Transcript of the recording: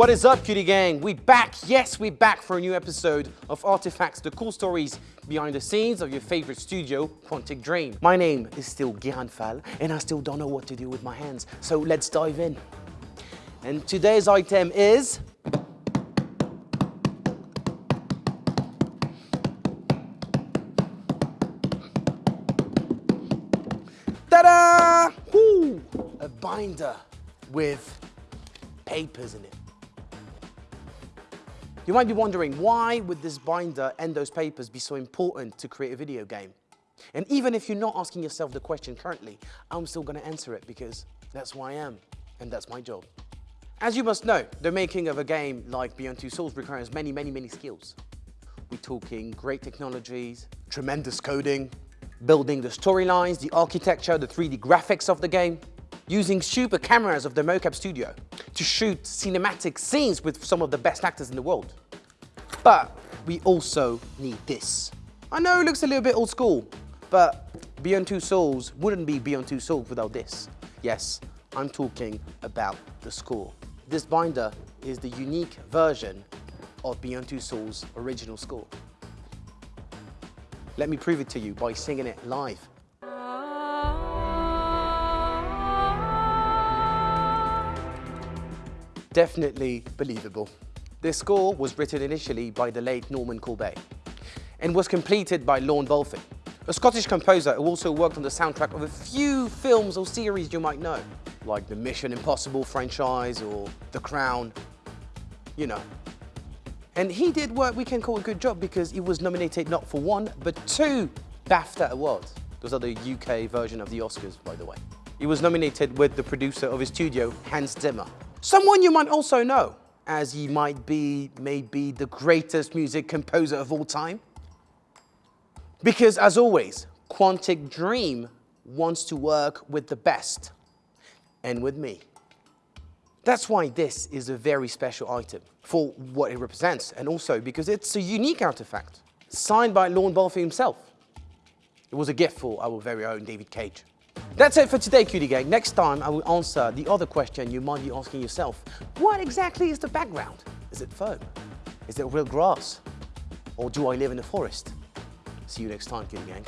What is up, cutie gang? We back. Yes, we back for a new episode of Artifacts, the cool stories behind the scenes of your favorite studio, Quantic Dream. My name is still Guérin Fall, and I still don't know what to do with my hands. So let's dive in. And today's item is Ta-da! A binder with papers in it. You might be wondering, why would this binder and those papers be so important to create a video game? And even if you're not asking yourself the question currently, I'm still gonna answer it because that's who I am, and that's my job. As you must know, the making of a game like Beyond Two Souls requires many, many, many skills. We're talking great technologies, tremendous coding, building the storylines, the architecture, the 3D graphics of the game, using super cameras of the mocap studio to shoot cinematic scenes with some of the best actors in the world. But we also need this. I know it looks a little bit old school, but Beyond Two Souls wouldn't be Beyond Two Souls without this. Yes, I'm talking about the score. This binder is the unique version of Beyond Two Souls' original score. Let me prove it to you by singing it live. Definitely believable. This score was written initially by the late Normand Corbeil and was completed by Lorne Balfe, a Scottish composer who also worked on the soundtrack of a few films or series you might know, like the Mission Impossible franchise or The Crown, you know. And he did what we can call a good job because he was nominated not for one, but two BAFTA awards. Those are the UK version of the Oscars, by the way. He was nominated with the producer of his studio, Hans Zimmer. Someone you might also know, as he might be maybe the greatest music composer of all time. Because as always, Quantic Dream wants to work with the best, and with me. That's why this is a very special item for what it represents, and also because it's a unique artifact, signed by Lorne Balfe himself. It was a gift for our very own David Cage. That's it for today, Cutie Gang. Next time, I will answer the other question you might be asking yourself. What exactly is the background? Is it foam? Is it real grass? Or do I live in a forest? See you next time, Cutie Gang.